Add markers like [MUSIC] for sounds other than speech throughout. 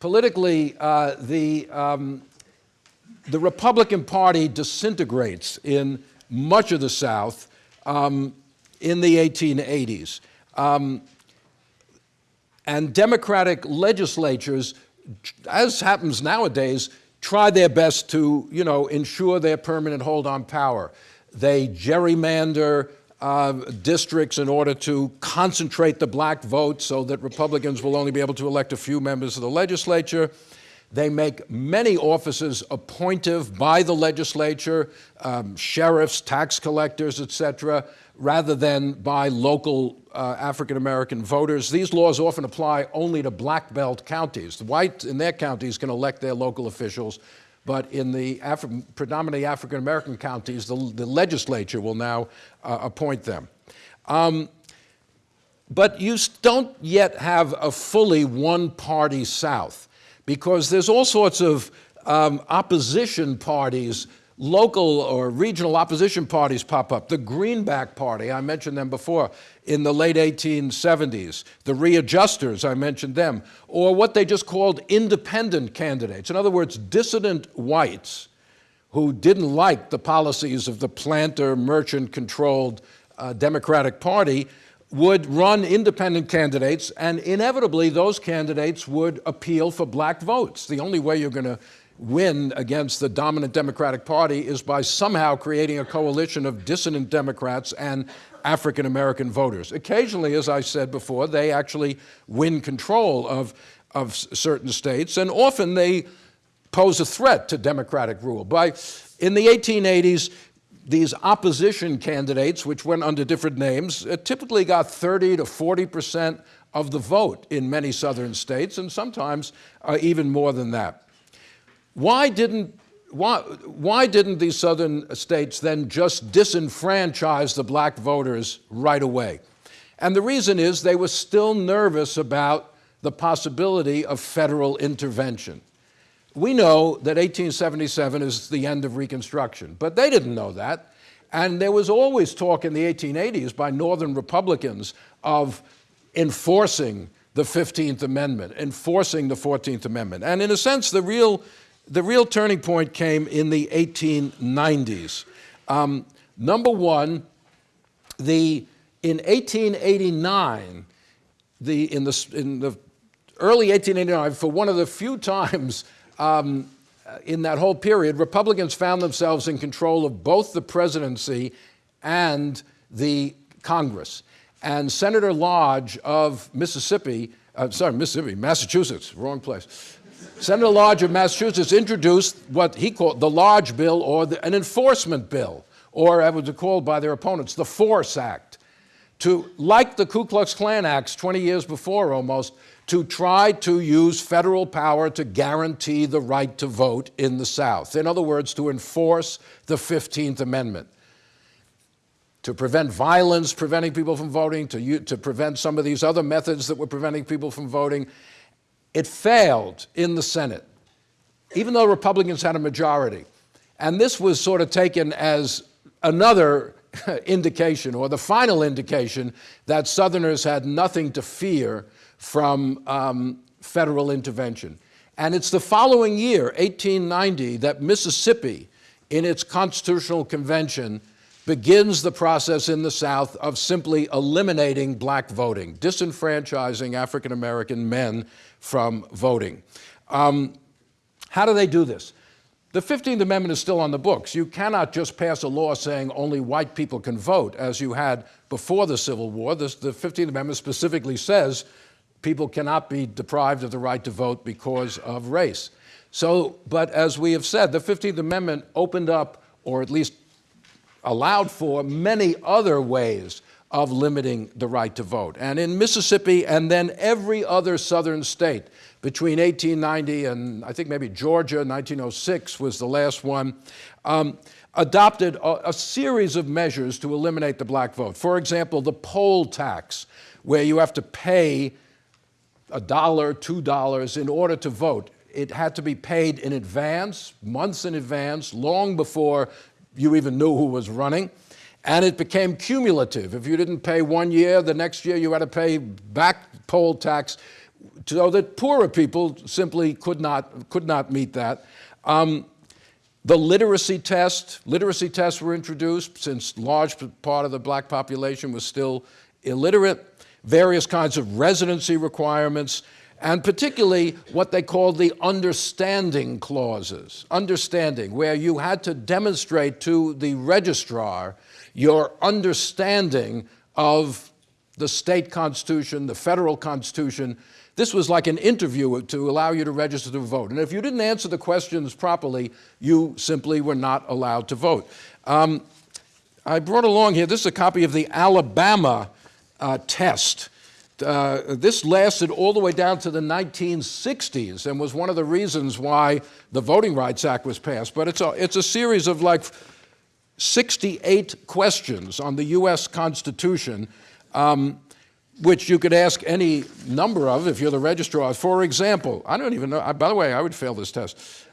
politically, uh, the, um, the Republican Party disintegrates in much of the South um, in the 1880s. Um, and Democratic legislatures, as happens nowadays, try their best to, you know, ensure their permanent hold on power. They gerrymander uh, districts in order to concentrate the black vote so that Republicans will only be able to elect a few members of the legislature. They make many offices appointive by the legislature, um, sheriffs, tax collectors, etc., rather than by local uh, African-American voters. These laws often apply only to black belt counties. The whites in their counties can elect their local officials, but in the predominantly African-American counties, the, the, legislature will now uh, appoint them. Um, but you don't yet have a fully one-party South because there's all sorts of um, opposition parties local or regional opposition parties pop up. The Greenback Party, I mentioned them before, in the late 1870s. The Readjusters, I mentioned them. Or what they just called independent candidates. In other words, dissident whites who didn't like the policies of the planter, merchant-controlled uh, Democratic Party would run independent candidates, and inevitably those candidates would appeal for black votes. The only way you're going to win against the dominant Democratic Party is by somehow creating a coalition of dissident Democrats and African American voters. Occasionally, as I said before, they actually win control of, of certain states, and often they pose a threat to Democratic rule. By, in the 1880s, these opposition candidates, which went under different names, uh, typically got 30 to 40 percent of the vote in many southern states, and sometimes uh, even more than that. Why didn't, why, why didn't these southern states then just disenfranchise the black voters right away? And the reason is they were still nervous about the possibility of federal intervention. We know that 1877 is the end of Reconstruction, but they didn't know that. And there was always talk in the 1880s by Northern Republicans of enforcing the 15th Amendment, enforcing the 14th Amendment. And in a sense, the real the real turning point came in the 1890s. Um, number one, the, in 1889, the, in, the, in the early 1889, for one of the few times um, in that whole period, Republicans found themselves in control of both the presidency and the Congress. And Senator Lodge of Mississippi, uh, sorry, Mississippi, Massachusetts, wrong place, Senator Lodge of Massachusetts introduced what he called the Lodge Bill or the, an enforcement bill, or as it was called by their opponents, the Force Act, to, like the Ku Klux Klan Acts 20 years before almost, to try to use federal power to guarantee the right to vote in the South. In other words, to enforce the 15th Amendment to prevent violence preventing people from voting, to, to prevent some of these other methods that were preventing people from voting. It failed in the Senate, even though Republicans had a majority. And this was sort of taken as another [LAUGHS] indication, or the final indication, that Southerners had nothing to fear from um, federal intervention. And it's the following year, 1890, that Mississippi, in its constitutional convention, begins the process in the South of simply eliminating black voting, disenfranchising African American men from voting. Um, how do they do this? The 15th Amendment is still on the books. You cannot just pass a law saying only white people can vote, as you had before the Civil War. This, the 15th Amendment specifically says people cannot be deprived of the right to vote because of race. So, but as we have said, the 15th Amendment opened up, or at least allowed for many other ways of limiting the right to vote. And in Mississippi and then every other southern state between 1890 and I think maybe Georgia, 1906 was the last one, um, adopted a, a, series of measures to eliminate the black vote. For example, the poll tax, where you have to pay a dollar, two dollars in order to vote. It had to be paid in advance, months in advance, long before you even knew who was running. And it became cumulative. If you didn't pay one year, the next year you had to pay back poll tax. so that poorer people simply could not, could not meet that. Um, the literacy test, literacy tests were introduced since large part of the black population was still illiterate, various kinds of residency requirements, and particularly what they called the understanding clauses. Understanding, where you had to demonstrate to the registrar your understanding of the state constitution, the federal constitution. This was like an interview to allow you to register to vote. And if you didn't answer the questions properly, you simply were not allowed to vote. Um, I brought along here, this is a copy of the Alabama uh, test. Uh, this lasted all the way down to the 1960s and was one of the reasons why the Voting Rights Act was passed. But it's a, it's a series of like 68 questions on the U.S. Constitution um, which you could ask any number of if you're the registrar. For example, I don't even know, by the way, I would fail this test.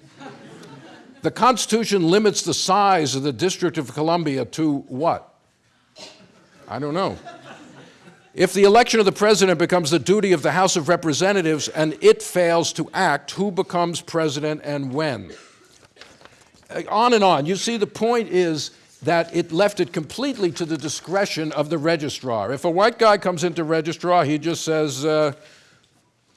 the Constitution limits the size of the District of Columbia to what? I don't know. If the election of the president becomes the duty of the House of Representatives and it fails to act, who becomes president and when? On and on. You see, the point is that it left it completely to the discretion of the registrar. If a white guy comes into registrar, he just says, uh,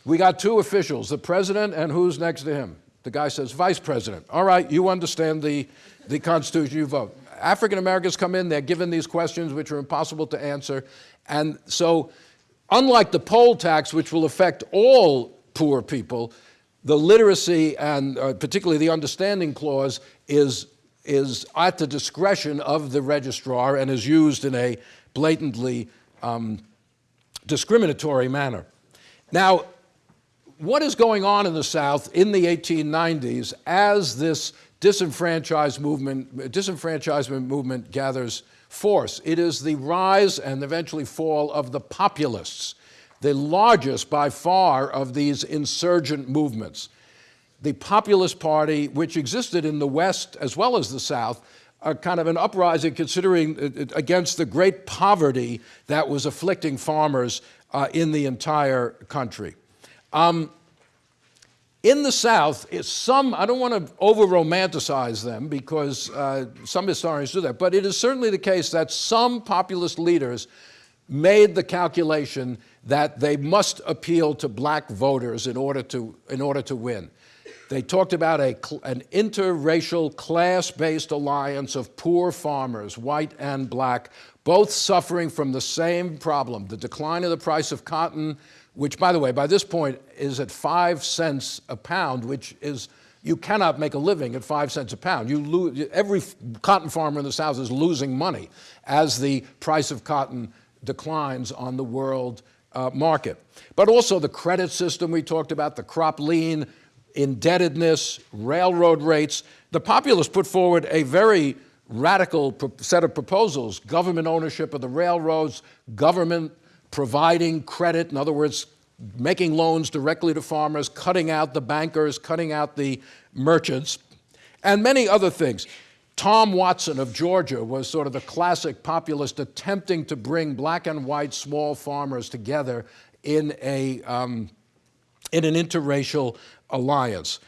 we got two officials, the president and who's next to him? The guy says, vice president. All right, you understand the, the Constitution, you vote. African Americans come in, they're given these questions which are impossible to answer. And so, unlike the poll tax, which will affect all poor people, the literacy and uh, particularly the understanding clause is is at the discretion of the registrar and is used in a blatantly um, discriminatory manner. Now, what is going on in the South in the 1890s as this disenfranchised movement, disenfranchisement movement gathers force? It is the rise and eventually fall of the populists, the largest by far of these insurgent movements the Populist Party, which existed in the West as well as the South, a kind of an uprising considering uh, uh, against the great poverty that was afflicting farmers uh, in the entire country. Um, in the South, some, I don't want to over-romanticize them because uh, some historians do that, but it is certainly the case that some populist leaders made the calculation that they must appeal to black voters in order to, in order to win. They talked about a, an interracial, class-based alliance of poor farmers, white and black, both suffering from the same problem, the decline of the price of cotton, which, by the way, by this point is at five cents a pound, which is, you cannot make a living at five cents a pound. You lose, every cotton farmer in the South is losing money as the price of cotton declines on the world uh, market. But also the credit system we talked about, the crop lien, indebtedness, railroad rates. The populists put forward a very radical set of proposals, government ownership of the railroads, government providing credit, in other words, making loans directly to farmers, cutting out the bankers, cutting out the merchants, and many other things. Tom Watson of Georgia was sort of the classic populist attempting to bring black and white small farmers together in, a, um, in an interracial alliance.